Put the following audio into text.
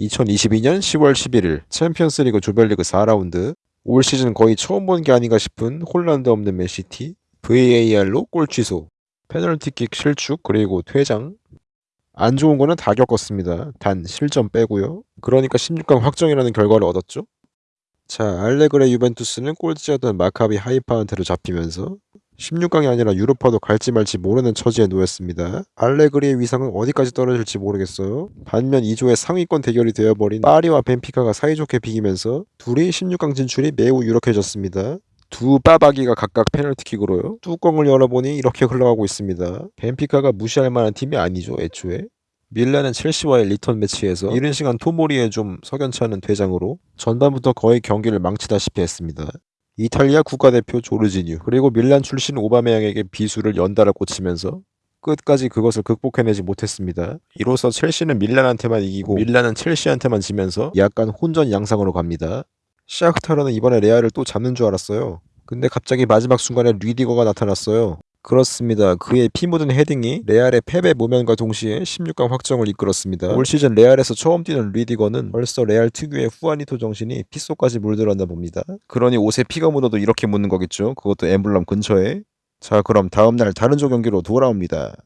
2022년 10월 11일 챔피언스리그 조별리그 4라운드 올 시즌 거의 처음 본 게 아닌가 싶은 홀란드 없는 맨시티 VAR로 골 취소 페널티킥 실축 그리고 퇴장 안 좋은 거는 다 겪었습니다. 단 실점 빼고요. 그러니까 16강 확정이라는 결과를 얻었죠. 자 알레그리 유벤투스는 꼴찌였던 마카비 하이파한테도 잡히면서 16강이 아니라 유로파도 갈지 말지 모르는 처지에 놓였습니다. 알레그리의 위상은 어디까지 떨어질지 모르겠어요. 반면 이 조의 상위권 대결이 되어버린 파리와 벤피카가 사이좋게 비기면서 둘이 16강 진출이 매우 유력해졌습니다. 두 빠박이가 각각 페널티킥으로요. 뚜껑을 열어보니 이렇게 흘러가고 있습니다. 벤피카가 무시할 만한 팀이 아니죠, 애초에. 밀란은 첼시와의 리턴 매치에서 이른 시간 토모리의 좀 석연치 않은 퇴장으로 전반부터 거의 경기를 망치다시피 했습니다. 이탈리아 국가대표 조르지뉴 그리고 밀란 출신 오바메양에게 비수를 연달아 꽂히면서 끝까지 그것을 극복해내지 못했습니다. 이로써 첼시는 밀란한테만 이기고 밀란은 첼시한테만 지면서 약간 혼전 양상으로 갑니다. 샤크타르는 이번에 레알을 또 잡는 줄 알았어요. 근데 갑자기 마지막 순간에 리디거가 나타났어요. 그렇습니다. 그의 피 묻은 헤딩이 레알의 패배 모면과 동시에 16강 확정을 이끌었습니다. 올 시즌 레알에서 처음 뛰는 리디거는 벌써 레알 특유의 후아니토 정신이 핏속까지 물들었나 봅니다. 그러니 옷에 피가 묻어도 이렇게 묻는 거겠죠. 그것도 엠블럼 근처에. 자 그럼 다음날 다른 조 경기로 돌아옵니다.